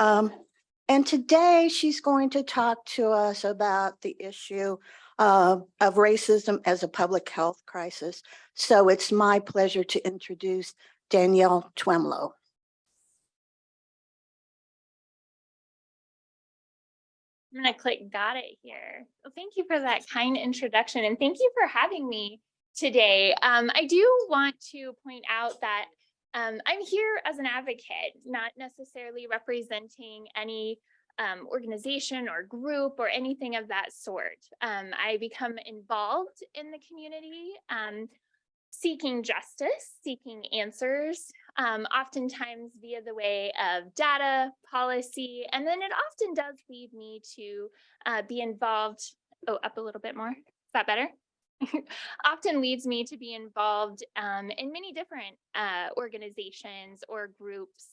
Um, and today she's going to talk to us about the issue uh, of racism as a public health crisis. So it's my pleasure to introduce Danielle Twemlow. I'm gonna click got it here. Well, thank you for that kind introduction and thank you for having me today. Um, I do want to point out that um, I'm here as an advocate, not necessarily representing any um, organization or group or anything of that sort. Um, I become involved in the community, um, seeking justice, seeking answers, um, oftentimes via the way of data, policy, and then it often does lead me to uh, be involved. Oh, up a little bit more. Is that better? often leads me to be involved um, in many different uh, organizations or groups.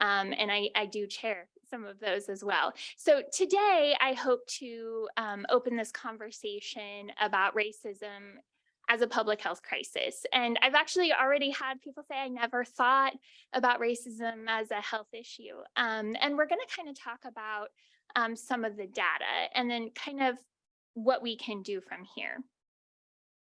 Um, and I, I, do chair some of those as well. So today I hope to um, open this conversation about racism as a public health crisis. And I've actually already had people say, I never thought about racism as a health issue. Um, and we're gonna kind of talk about um, some of the data and then kind of what we can do from here.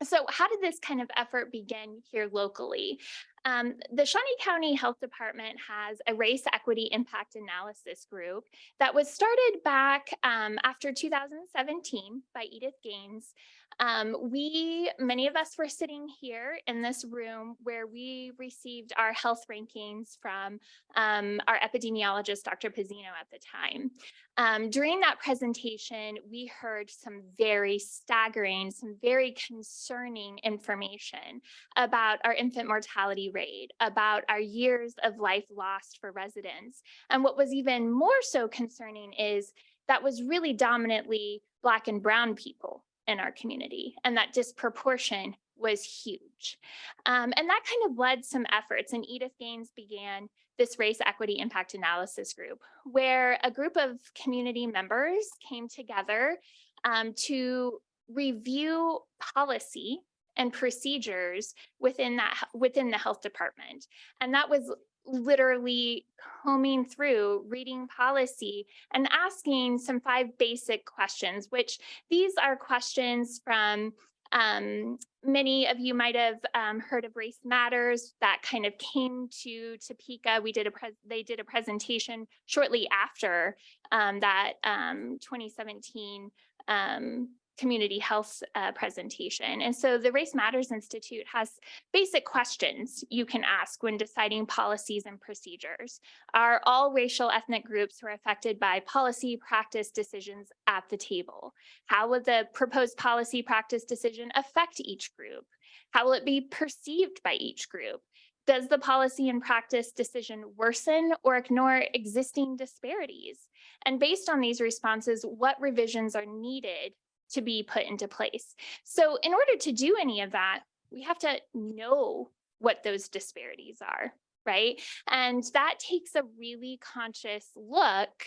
So how did this kind of effort begin here locally? Um, the Shawnee County Health Department has a race equity impact analysis group that was started back um, after 2017 by Edith Gaines. Um, we, many of us were sitting here in this room where we received our health rankings from um, our epidemiologist, Dr. Pizzino at the time. Um, during that presentation, we heard some very staggering, some very concerning information about our infant mortality rate, about our years of life lost for residents. And what was even more so concerning is that was really dominantly Black and Brown people in our community and that disproportion was huge. Um, and that kind of led some efforts and Edith Gaines began this race equity impact analysis group where a group of community members came together um, to review policy and procedures within that within the health department. And that was literally combing through reading policy and asking some five basic questions, which these are questions from um, many of you might have um, heard of Race Matters that kind of came to Topeka. We did a they did a presentation shortly after um, that um, 2017 um, community health uh, presentation. And so the Race Matters Institute has basic questions you can ask when deciding policies and procedures. Are all racial ethnic groups who are affected by policy practice decisions at the table? How will the proposed policy practice decision affect each group? How will it be perceived by each group? Does the policy and practice decision worsen or ignore existing disparities? And based on these responses, what revisions are needed to be put into place. So in order to do any of that, we have to know what those disparities are, right? And that takes a really conscious look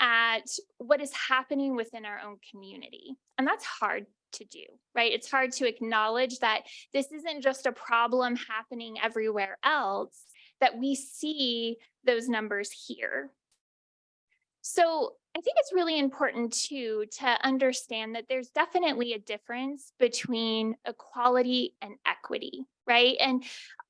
at what is happening within our own community. And that's hard to do, right? It's hard to acknowledge that this isn't just a problem happening everywhere else, that we see those numbers here. So I think it's really important too to understand that there's definitely a difference between equality and equity, right? And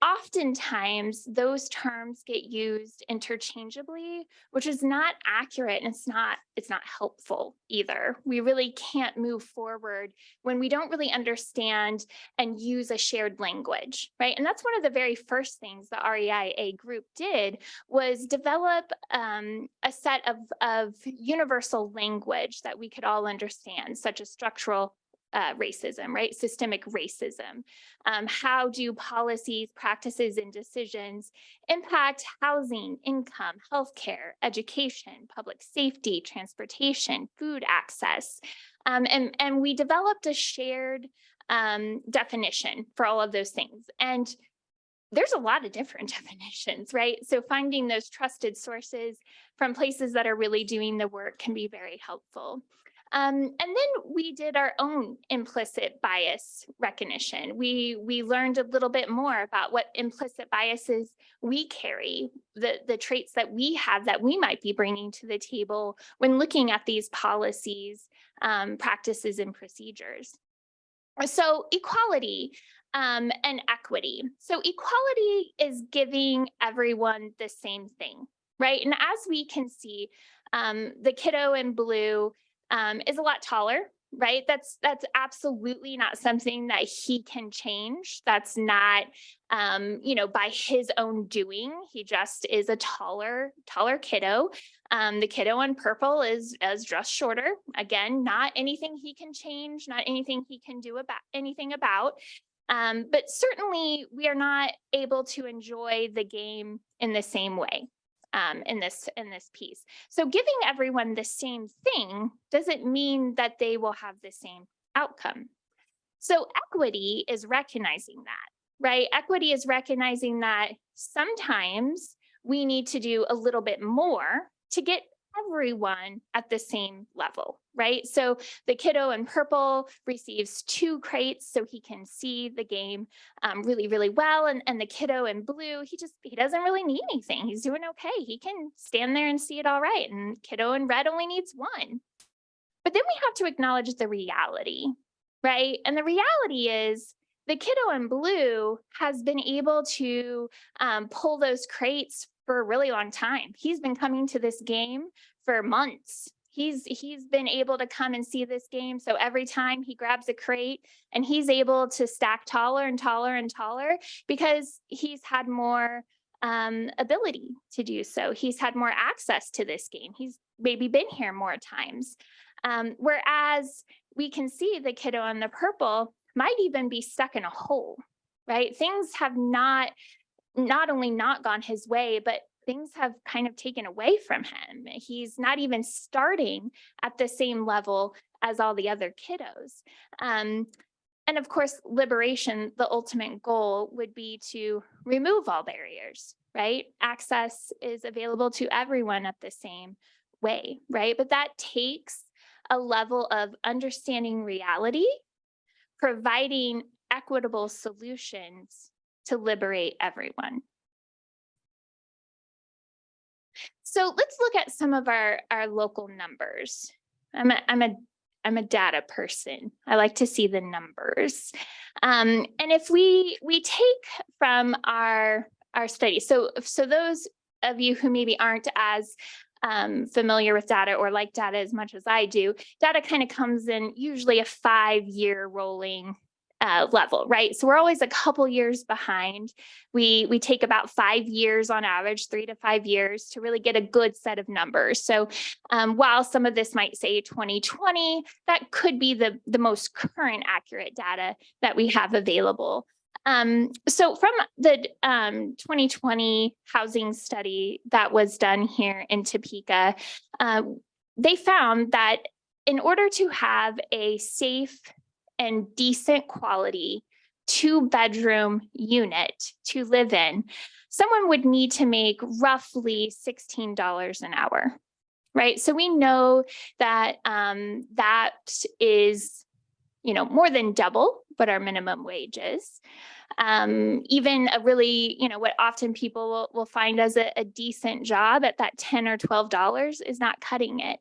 oftentimes those terms get used interchangeably, which is not accurate and it's not it's not helpful either. We really can't move forward when we don't really understand and use a shared language, right? And that's one of the very first things the REIA group did was develop um, a set of, of universal language that we could all understand, such as structural uh, racism, right? Systemic racism. Um, how do policies, practices, and decisions impact housing, income, healthcare, education, public safety, transportation, food access? Um, and, and we developed a shared um, definition for all of those things. And there's a lot of different definitions, right? So finding those trusted sources from places that are really doing the work can be very helpful. Um, and then we did our own implicit bias recognition. We, we learned a little bit more about what implicit biases we carry, the, the traits that we have that we might be bringing to the table when looking at these policies, um, practices and procedures. So equality um, and equity. So equality is giving everyone the same thing, right? And as we can see, um, the kiddo in blue um, is a lot taller, right? That's that's absolutely not something that he can change. That's not, um, you know, by his own doing. He just is a taller, taller kiddo. Um, the kiddo in purple is is just shorter. Again, not anything he can change, not anything he can do about anything about. Um, but certainly we are not able to enjoy the game in the same way um, in this in this piece. So giving everyone the same thing doesn't mean that they will have the same outcome. So equity is recognizing that, right? Equity is recognizing that sometimes we need to do a little bit more to get everyone at the same level, right? So the kiddo in purple receives two crates so he can see the game um, really, really well. And, and the kiddo in blue, he just, he doesn't really need anything. He's doing okay. He can stand there and see it all right. And kiddo in red only needs one. But then we have to acknowledge the reality, right? And the reality is the kiddo in blue has been able to um, pull those crates for a really long time. He's been coming to this game for months. He's he's been able to come and see this game. So every time he grabs a crate and he's able to stack taller and taller and taller because he's had more um, ability to do so. He's had more access to this game. He's maybe been here more times. Um, whereas we can see the kiddo on the purple might even be stuck in a hole, right? Things have not not only not gone his way, but things have kind of taken away from him. He's not even starting at the same level as all the other kiddos. Um, and of course, liberation, the ultimate goal would be to remove all barriers, right? Access is available to everyone at the same way, right? But that takes a level of understanding reality, providing equitable solutions to liberate everyone. So let's look at some of our, our local numbers. I'm a, I'm a, I'm a data person. I like to see the numbers. Um, and if we, we take from our, our study, so, so those of you who maybe aren't as um, familiar with data or like data as much as I do, data kind of comes in usually a five year rolling uh, level, right? So we're always a couple years behind. We, we take about five years on average, three to five years to really get a good set of numbers. So um, while some of this might say 2020, that could be the, the most current accurate data that we have available. Um, so from the um, 2020 housing study that was done here in Topeka, uh, they found that in order to have a safe and decent quality two bedroom unit to live in, someone would need to make roughly $16 an hour, right? So we know that um, that is, you know, more than double what our minimum wage is. Um, even a really, you know, what often people will, will find as a, a decent job at that 10 or $12 is not cutting it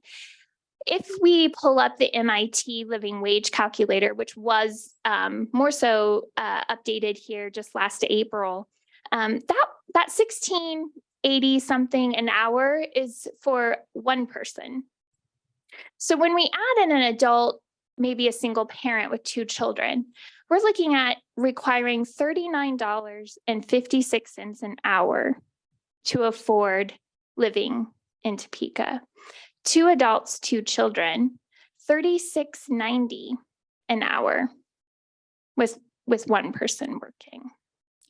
if we pull up the MIT living wage calculator, which was um, more so uh, updated here just last April, um, that that 1680 something an hour is for one person. So when we add in an adult, maybe a single parent with two children, we're looking at requiring $39.56 an hour to afford living in Topeka two adults, two children, 36.90 an hour with, with one person working.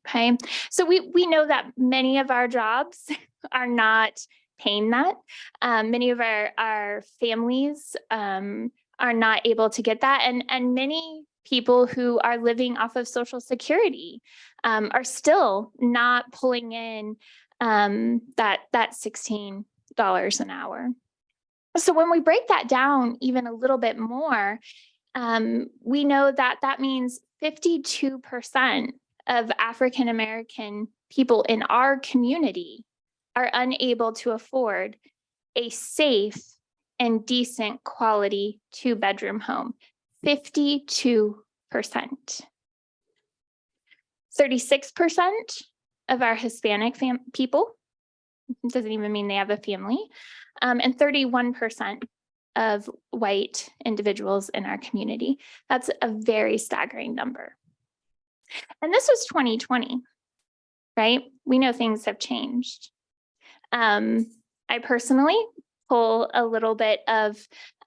Okay, so we, we know that many of our jobs are not paying that. Um, many of our, our families um, are not able to get that. And, and many people who are living off of social security um, are still not pulling in um, that, that $16 an hour. So when we break that down even a little bit more, um, we know that that means 52% of African American people in our community are unable to afford a safe and decent quality two bedroom home. 52%. 36% of our Hispanic people doesn't even mean they have a family, um, and 31% of white individuals in our community. That's a very staggering number. And this was 2020, right? We know things have changed. Um, I personally pull a little bit of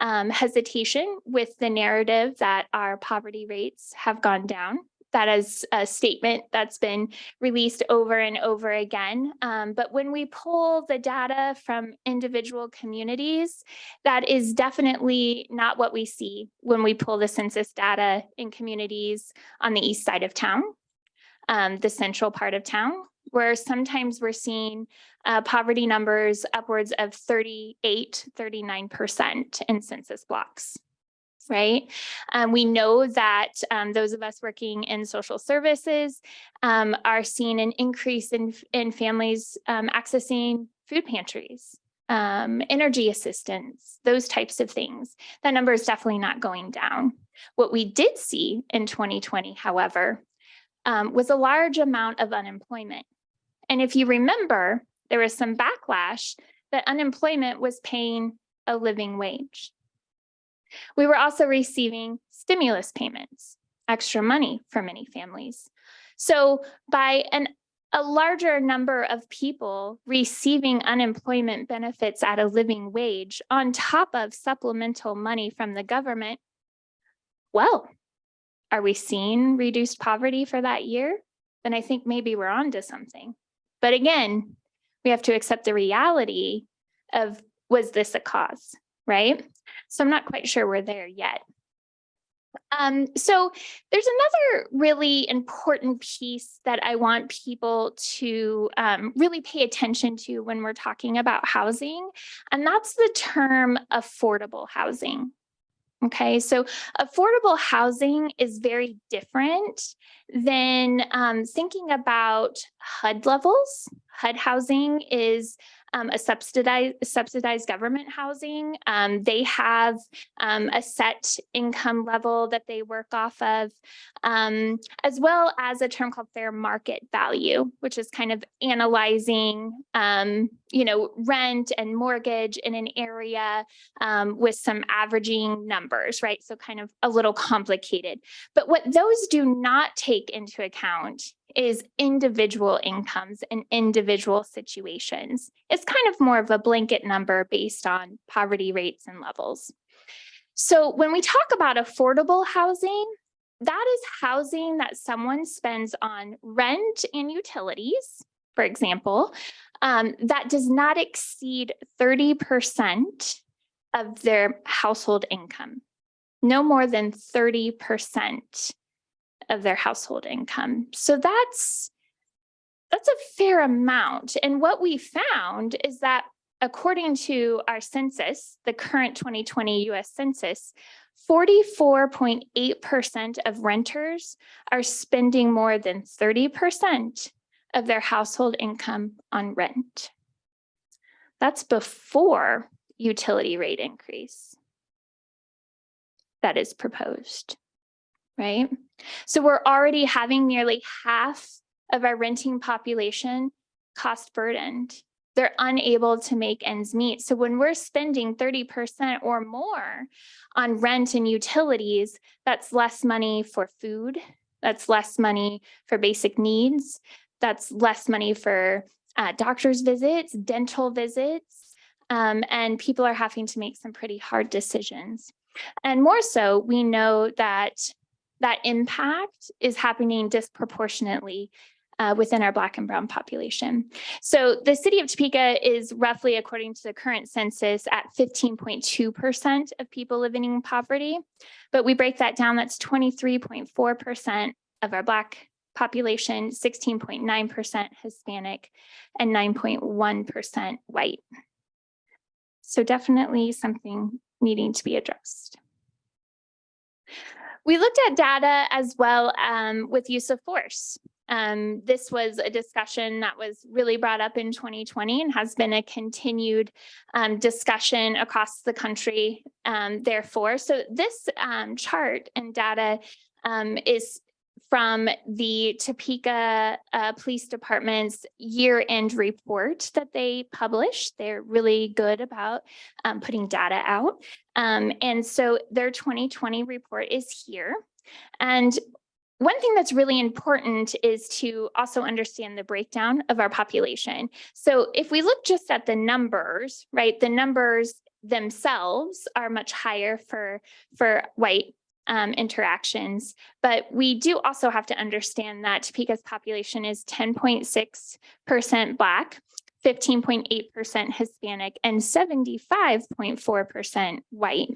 um, hesitation with the narrative that our poverty rates have gone down. That is a statement that's been released over and over again. Um, but when we pull the data from individual communities, that is definitely not what we see when we pull the census data in communities on the east side of town, um, the central part of town, where sometimes we're seeing uh, poverty numbers upwards of 38, 39% in census blocks right? Um, we know that um, those of us working in social services um, are seeing an increase in, in families um, accessing food pantries, um, energy assistance, those types of things. That number is definitely not going down. What we did see in 2020, however, um, was a large amount of unemployment. And if you remember, there was some backlash that unemployment was paying a living wage. We were also receiving stimulus payments, extra money for many families. So by an, a larger number of people receiving unemployment benefits at a living wage on top of supplemental money from the government, well, are we seeing reduced poverty for that year? Then I think maybe we're on to something. But again, we have to accept the reality of was this a cause, right? So I'm not quite sure we're there yet. Um, so there's another really important piece that I want people to um, really pay attention to when we're talking about housing, and that's the term affordable housing. Okay, so affordable housing is very different than um, thinking about HUD levels. HUD housing is um, a subsidized subsidized government housing. Um, they have um, a set income level that they work off of, um, as well as a term called fair market value, which is kind of analyzing, um, you know, rent and mortgage in an area um, with some averaging numbers, right? So kind of a little complicated. But what those do not take into account is individual incomes and individual situations. It's kind of more of a blanket number based on poverty rates and levels. So when we talk about affordable housing, that is housing that someone spends on rent and utilities, for example, um, that does not exceed 30% of their household income. No more than 30% of their household income. So that's that's a fair amount. And what we found is that according to our census, the current 2020 US Census, 44.8% of renters are spending more than 30% of their household income on rent. That's before utility rate increase that is proposed right? So we're already having nearly half of our renting population cost burdened. They're unable to make ends meet. So when we're spending 30% or more on rent and utilities, that's less money for food, that's less money for basic needs, that's less money for uh, doctor's visits, dental visits, um, and people are having to make some pretty hard decisions. And more so, we know that that impact is happening disproportionately uh, within our Black and Brown population. So the city of Topeka is roughly, according to the current census, at 15.2% of people living in poverty. But we break that down, that's 23.4% of our Black population, 16.9% Hispanic, and 9.1% white. So definitely something needing to be addressed. We looked at data as well um, with use of force. Um, this was a discussion that was really brought up in 2020 and has been a continued um, discussion across the country um, therefore. So this um, chart and data um, is from the Topeka uh, Police Department's year-end report that they publish. They're really good about um, putting data out. Um, and so their 2020 report is here. And one thing that's really important is to also understand the breakdown of our population. So if we look just at the numbers, right, the numbers themselves are much higher for, for white um, interactions. But we do also have to understand that Topeka's population is 10.6% Black, 15.8% Hispanic, and 75.4% white.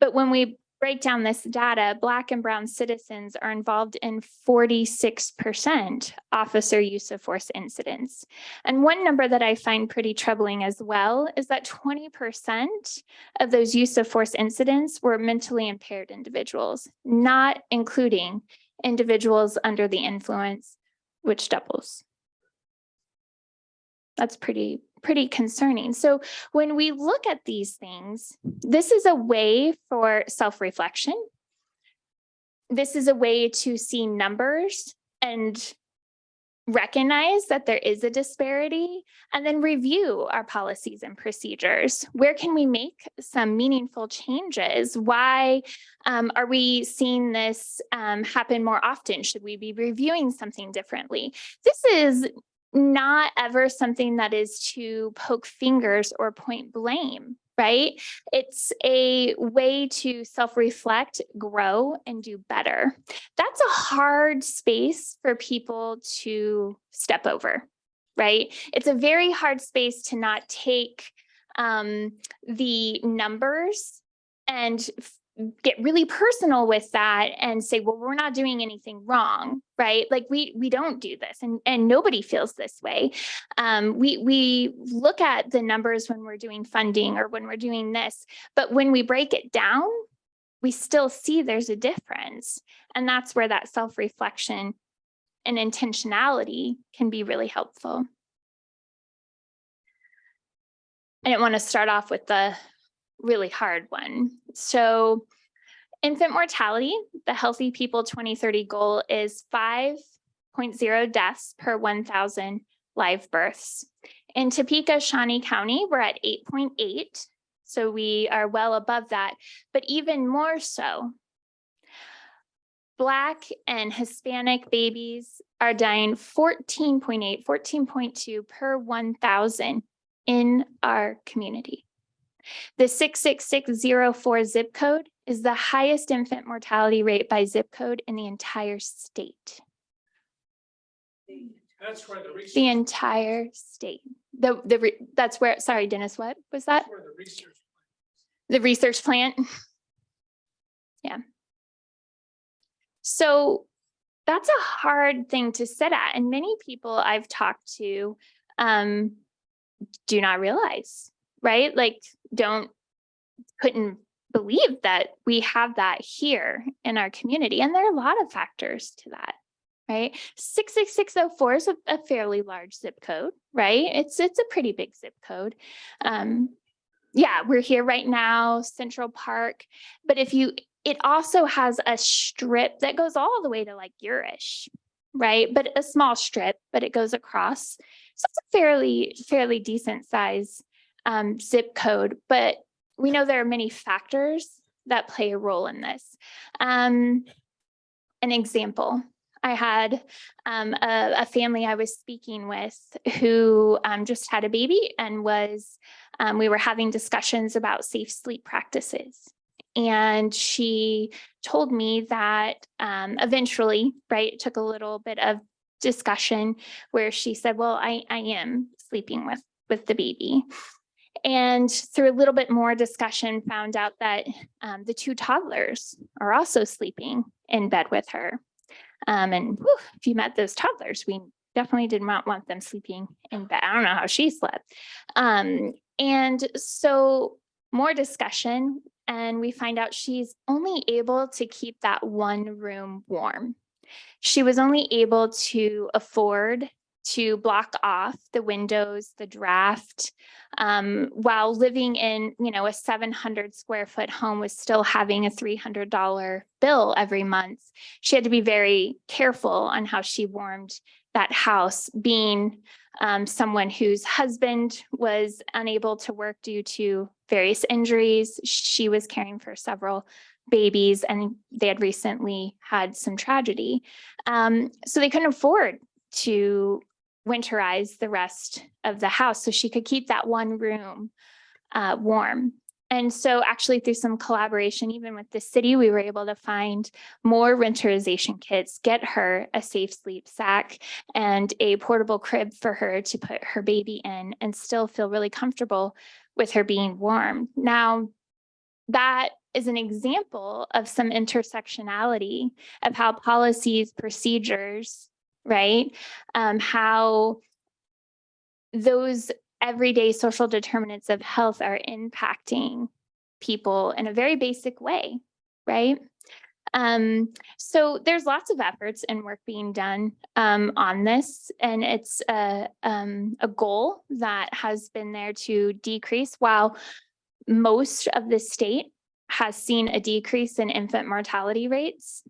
But when we break down this data, Black and Brown citizens are involved in 46% officer use of force incidents. And one number that I find pretty troubling as well is that 20% of those use of force incidents were mentally impaired individuals, not including individuals under the influence, which doubles. That's pretty, pretty concerning. So when we look at these things, this is a way for self-reflection. This is a way to see numbers and recognize that there is a disparity and then review our policies and procedures. Where can we make some meaningful changes? Why um, are we seeing this um, happen more often? Should we be reviewing something differently? This is not ever something that is to poke fingers or point blame, right? It's a way to self-reflect, grow, and do better. That's a hard space for people to step over, right? It's a very hard space to not take um, the numbers and get really personal with that and say, well, we're not doing anything wrong, right? Like we we don't do this and, and nobody feels this way. Um, we, we look at the numbers when we're doing funding or when we're doing this, but when we break it down, we still see there's a difference. And that's where that self-reflection and intentionality can be really helpful. I didn't want to start off with the really hard one. So infant mortality, the Healthy People 2030 goal is 5.0 deaths per 1,000 live births. In Topeka, Shawnee County, we're at 8.8. So we are well above that, but even more so, Black and Hispanic babies are dying 14.8, 14.2 per 1,000 in our community. The 66604 zip code is the highest infant mortality rate by zip code in the entire state. That's where the research. The entire state. The, the, re- that's where, sorry, Dennis, what was that? Where the research. The research plant? Yeah. So that's a hard thing to sit at. And many people I've talked to um, do not realize, right? Like, don't, couldn't believe that we have that here in our community. And there are a lot of factors to that, right? 66604 is a, a fairly large zip code, right? It's, it's a pretty big zip code. Um, yeah, we're here right now, Central Park. But if you, it also has a strip that goes all the way to like Urish, right? But a small strip, but it goes across. So it's a fairly, fairly decent size um, zip code, but we know there are many factors that play a role in this. Um, an example, I had um, a, a, family I was speaking with who um, just had a baby and was, um, we were having discussions about safe sleep practices. And she told me that um, eventually, right, it took a little bit of discussion where she said, well, I, I am sleeping with, with the baby. And through a little bit more discussion, found out that um, the two toddlers are also sleeping in bed with her. Um, and whew, if you met those toddlers, we definitely did not want them sleeping in bed. I don't know how she slept. Um, and so more discussion and we find out she's only able to keep that one room warm. She was only able to afford to block off the windows, the draft, um, while living in, you know, a seven hundred square foot home was still having a three hundred dollar bill every month. She had to be very careful on how she warmed that house, being um, someone whose husband was unable to work due to various injuries. She was caring for several babies and they had recently had some tragedy. Um, so they couldn't afford to winterize the rest of the house so she could keep that one room uh, warm. And so actually through some collaboration, even with the city, we were able to find more winterization kits, get her a safe sleep sack and a portable crib for her to put her baby in and still feel really comfortable with her being warm. Now, that is an example of some intersectionality of how policies, procedures, right? Um, how those everyday social determinants of health are impacting people in a very basic way, right? Um, so there's lots of efforts and work being done um, on this, and it's a, um, a goal that has been there to decrease while most of the state has seen a decrease in infant mortality rates.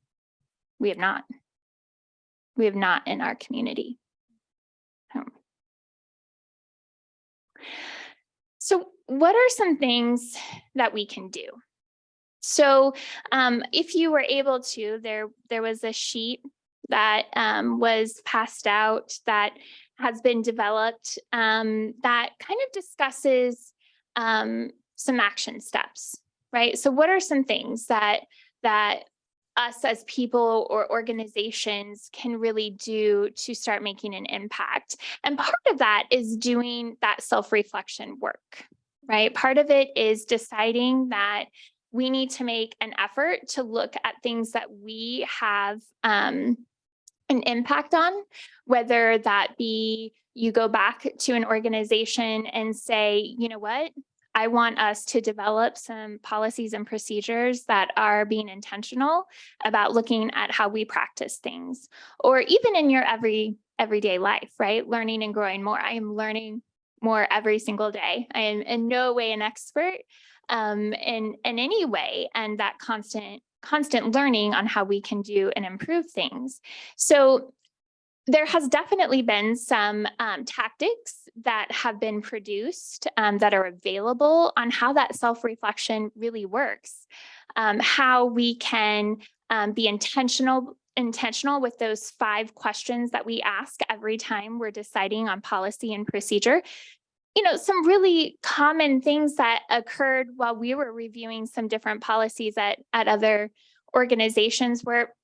We have not. We have not in our community. Um, So what are some things that we can do? So um, if you were able to, there, there was a sheet that um, was passed out that has been developed um, that kind of discusses um, some action steps, right? So what are some things that that us as people or organizations can really do to start making an impact. And part of that is doing that self-reflection work, right? Part of it is deciding that we need to make an effort to look at things that we have um, an impact on, whether that be you go back to an organization and say, you know what, I want us to develop some policies and procedures that are being intentional about looking at how we practice things, or even in your every everyday life, right? Learning and growing more. I am learning more every single day. I am in no way an expert um, in, in any way, and that constant constant learning on how we can do and improve things. So there has definitely been some um, tactics that have been produced um, that are available on how that self-reflection really works, um, how we can um, be intentional intentional with those five questions that we ask every time we're deciding on policy and procedure. You know, some really common things that occurred while we were reviewing some different policies at, at other organizations where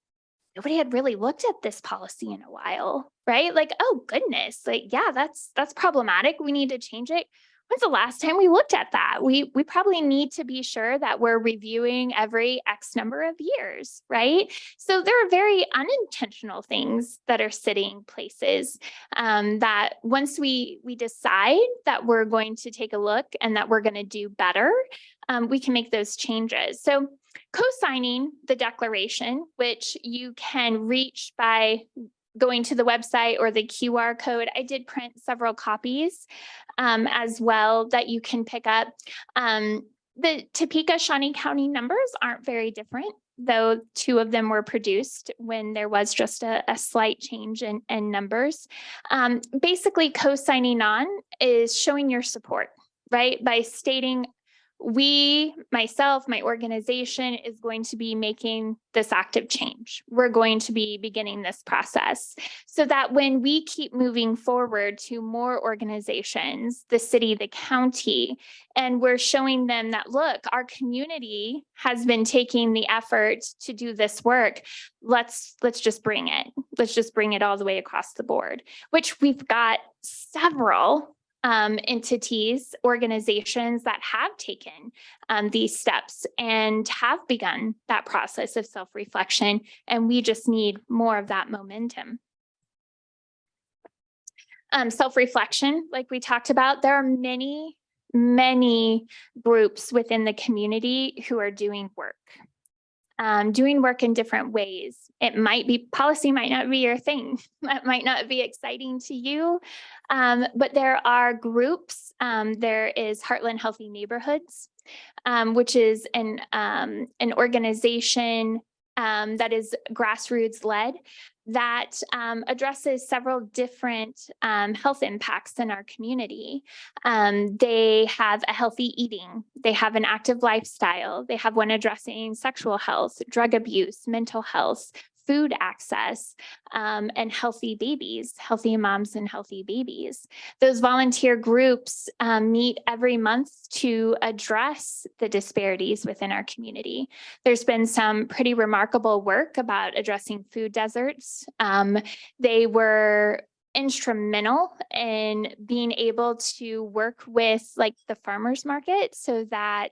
nobody had really looked at this policy in a while, right? Like, oh goodness, like, yeah, that's that's problematic. We need to change it. When's the last time we looked at that? We we probably need to be sure that we're reviewing every X number of years, right? So there are very unintentional things that are sitting places um, that once we we decide that we're going to take a look and that we're going to do better, um, we can make those changes. So co-signing the declaration, which you can reach by going to the website or the QR code. I did print several copies um, as well that you can pick up. Um, the Topeka Shawnee County numbers aren't very different, though two of them were produced when there was just a, a slight change in, in numbers. Um, basically, co-signing on is showing your support, right? By stating we, myself, my organization is going to be making this active change. We're going to be beginning this process so that when we keep moving forward to more organizations, the city, the county, and we're showing them that, look, our community has been taking the effort to do this work. Let's, let's just bring it. Let's just bring it all the way across the board, which we've got several um, entities, organizations that have taken um, these steps and have begun that process of self-reflection. And we just need more of that momentum. Um, self-reflection, like we talked about, there are many many groups within the community who are doing work. Um, doing work in different ways. It might be, policy might not be your thing. That might not be exciting to you. Um, but there are groups, um, there is Heartland Healthy Neighborhoods, um, which is an, um, an organization um, that is grassroots led that um, addresses several different um, health impacts in our community. Um, they have a healthy eating, they have an active lifestyle, they have one addressing sexual health, drug abuse, mental health, food access, um, and healthy babies, healthy moms and healthy babies. Those volunteer groups um, meet every month to address the disparities within our community. There's been some pretty remarkable work about addressing food deserts. Um, they were instrumental in being able to work with like the farmers market so that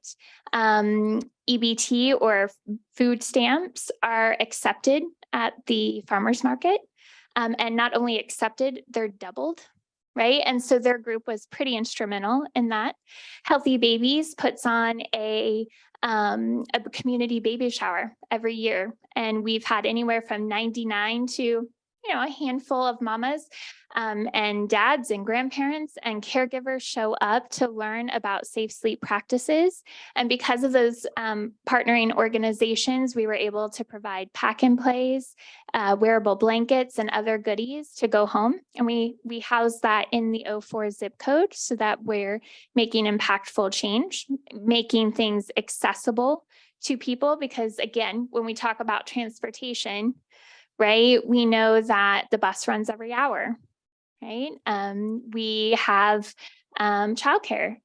um, EBT or food stamps are accepted at the farmers market. Um, and not only accepted, they're doubled, right? And so their group was pretty instrumental in that. Healthy Babies puts on a um, a community baby shower every year. And we've had anywhere from 99 to, you know, a handful of mamas um, and dads and grandparents and caregivers show up to learn about safe sleep practices. And because of those um, partnering organizations, we were able to provide pack and plays, uh, wearable blankets and other goodies to go home. And we, we house that in the 04 zip code so that we're making impactful change, making things accessible to people. Because again, when we talk about transportation, right, we know that the bus runs every hour right? Um, we have um, childcare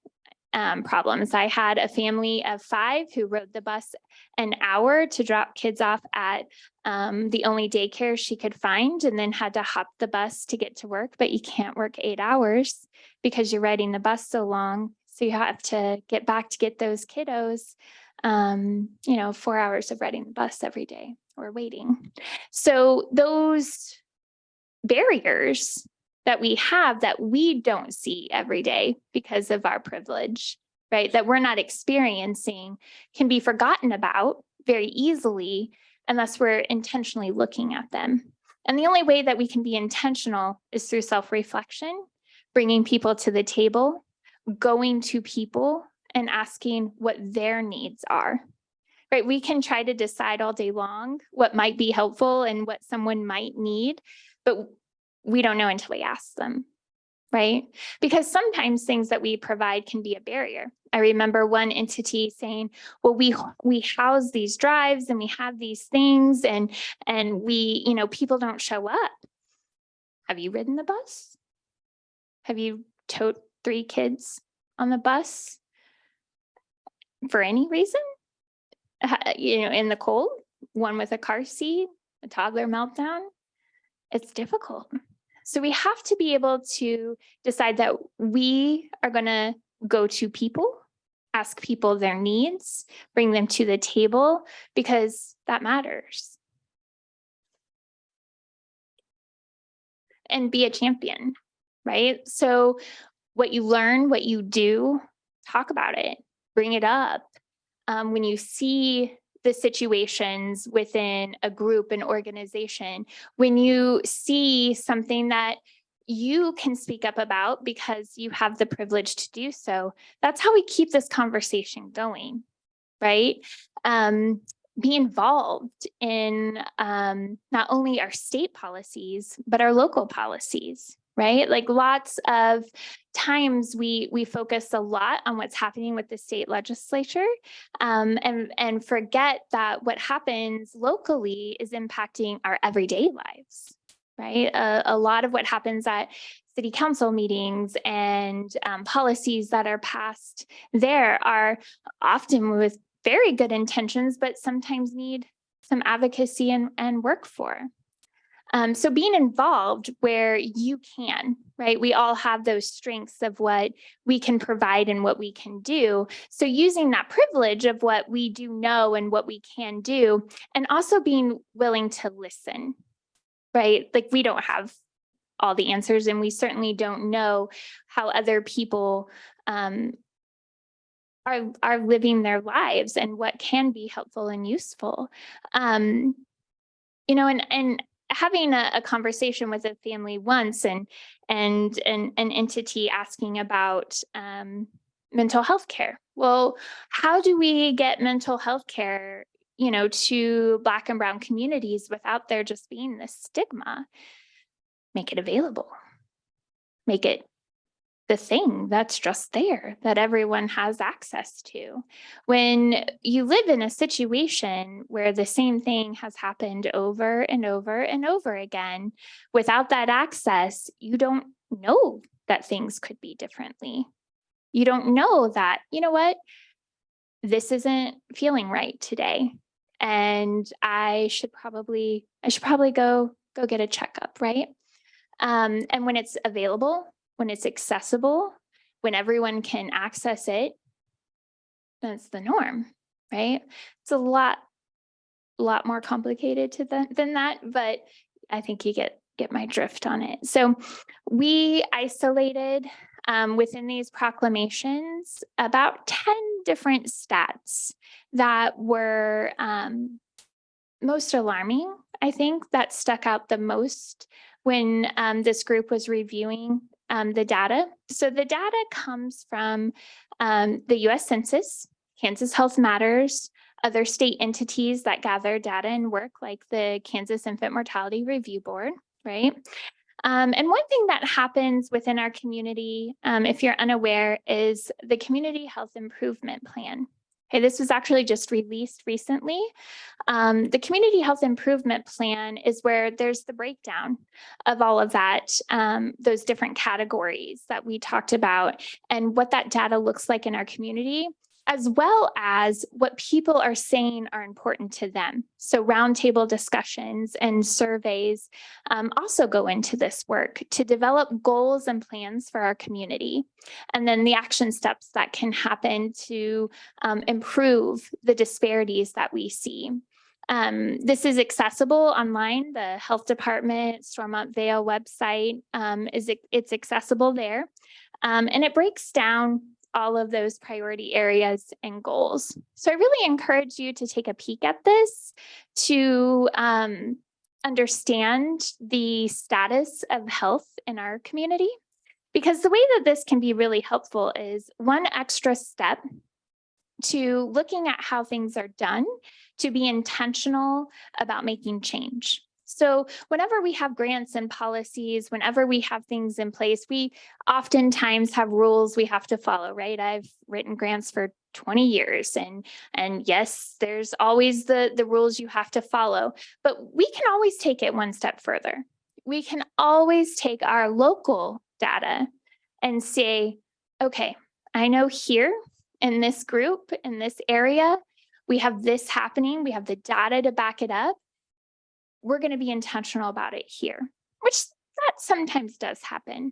um, problems. I had a family of five who rode the bus an hour to drop kids off at um, the only daycare she could find and then had to hop the bus to get to work. But you can't work eight hours because you're riding the bus so long. So you have to get back to get those kiddos, um, you know, four hours of riding the bus every day or waiting. So those barriers that we have that we don't see every day because of our privilege, right? That we're not experiencing can be forgotten about very easily unless we're intentionally looking at them. And the only way that we can be intentional is through self-reflection, bringing people to the table, going to people and asking what their needs are. Right? We can try to decide all day long what might be helpful and what someone might need, but we don't know until we ask them, right? Because sometimes things that we provide can be a barrier. I remember one entity saying, well, we we house these drives and we have these things and and we, you know, people don't show up. Have you ridden the bus? Have you towed three kids on the bus for any reason? You know, in the cold, one with a car seat, a toddler meltdown. It's difficult. So we have to be able to decide that we are going to go to people, ask people their needs, bring them to the table because that matters. And be a champion, right? So what you learn, what you do, talk about it, bring it up. Um, when you see the situations within a group, an organization, when you see something that you can speak up about because you have the privilege to do so, that's how we keep this conversation going, right? Um, be involved in um, not only our state policies, but our local policies, right? Like lots of times we we focus a lot on what's happening with the state legislature um, and, and forget that what happens locally is impacting our everyday lives, right? A, a lot of what happens at city council meetings and um, policies that are passed there are often with very good intentions, but sometimes need some advocacy and, and work for. Um, so being involved where you can, right? We all have those strengths of what we can provide and what we can do. So using that privilege of what we do know and what we can do, and also being willing to listen, right? Like we don't have all the answers and we certainly don't know how other people um, are, are living their lives and what can be helpful and useful. Um, you know, and, and having a, a conversation with a family once and, and an, an entity asking about, um, mental health care. Well, how do we get mental health care, you know, to Black and Brown communities without there just being this stigma? Make it available. Make it the thing that's just there that everyone has access to. When you live in a situation where the same thing has happened over and over and over again, without that access, you don't know that things could be differently. You don't know that, you know what? This isn't feeling right today. And I should probably, I should probably go, go get a checkup, right? Um, and when it's available, when it's accessible, when everyone can access it, that's the norm, right? It's a lot, a lot more complicated to than, than that, but I think you get, get my drift on it. So we isolated um, within these proclamations about 10 different stats that were um, most alarming, I think, that stuck out the most when um, this group was reviewing um, the data. So the data comes from um, the US Census, Kansas Health Matters, other state entities that gather data and work like the Kansas Infant Mortality Review Board, right? Um, and one thing that happens within our community, um, if you're unaware, is the Community Health Improvement Plan. This was actually just released recently. Um, the Community Health Improvement Plan is where there's the breakdown of all of that, um, those different categories that we talked about and what that data looks like in our community as well as what people are saying are important to them. So roundtable discussions and surveys um, also go into this work to develop goals and plans for our community. And then the action steps that can happen to um, improve the disparities that we see. Um, this is accessible online. The health department Stormont Vail website um, is it's accessible there. Um, and it breaks down all of those priority areas and goals. So I really encourage you to take a peek at this to um, understand the status of health in our community. Because the way that this can be really helpful is one extra step to looking at how things are done to be intentional about making change. So whenever we have grants and policies, whenever we have things in place, we oftentimes have rules we have to follow, right? I've written grants for 20 years and and yes, there's always the the rules you have to follow, but we can always take it one step further. We can always take our local data and say, okay, I know here in this group, in this area, we have this happening, we have the data to back it up we're going to be intentional about it here, which that sometimes does happen.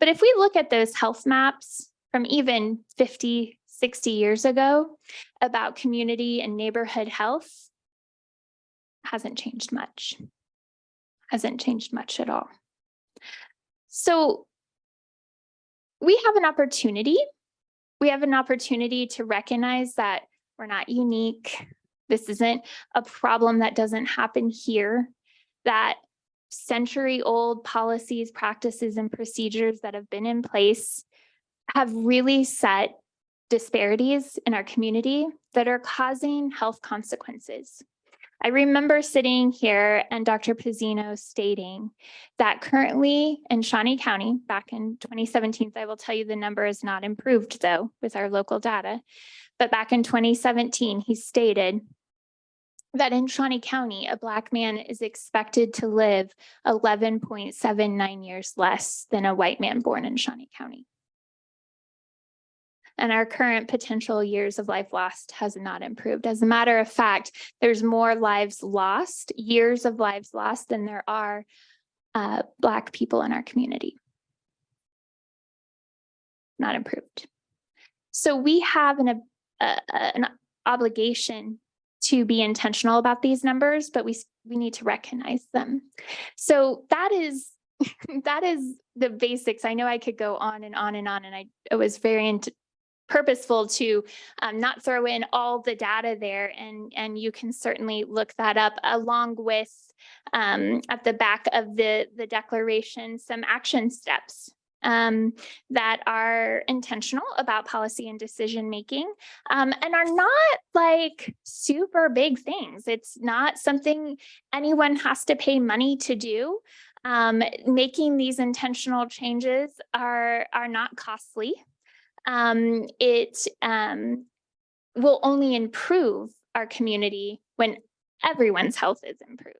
But if we look at those health maps from even 50, 60 years ago about community and neighborhood health, hasn't changed much, hasn't changed much at all. So we have an opportunity. We have an opportunity to recognize that we're not unique. This isn't a problem that doesn't happen here, that century old policies, practices, and procedures that have been in place have really set disparities in our community that are causing health consequences. I remember sitting here and Dr. Pezzino stating that currently in Shawnee County, back in 2017, I will tell you the number is not improved though with our local data, but back in 2017, he stated that in Shawnee County, a Black man is expected to live 11.79 years less than a white man born in Shawnee County. And our current potential years of life lost has not improved. As a matter of fact, there's more lives lost, years of lives lost than there are uh, Black people in our community. Not improved. So we have an, uh, an obligation to be intentional about these numbers, but we, we need to recognize them. So that is that is the basics. I know I could go on and on and on, and I it was very purposeful to um, not throw in all the data there and, and you can certainly look that up along with um, at the back of the, the declaration, some action steps um, that are intentional about policy and decision making um, and are not like super big things. It's not something anyone has to pay money to do. Um, making these intentional changes are, are not costly. Um, it um, will only improve our community when everyone's health is improved.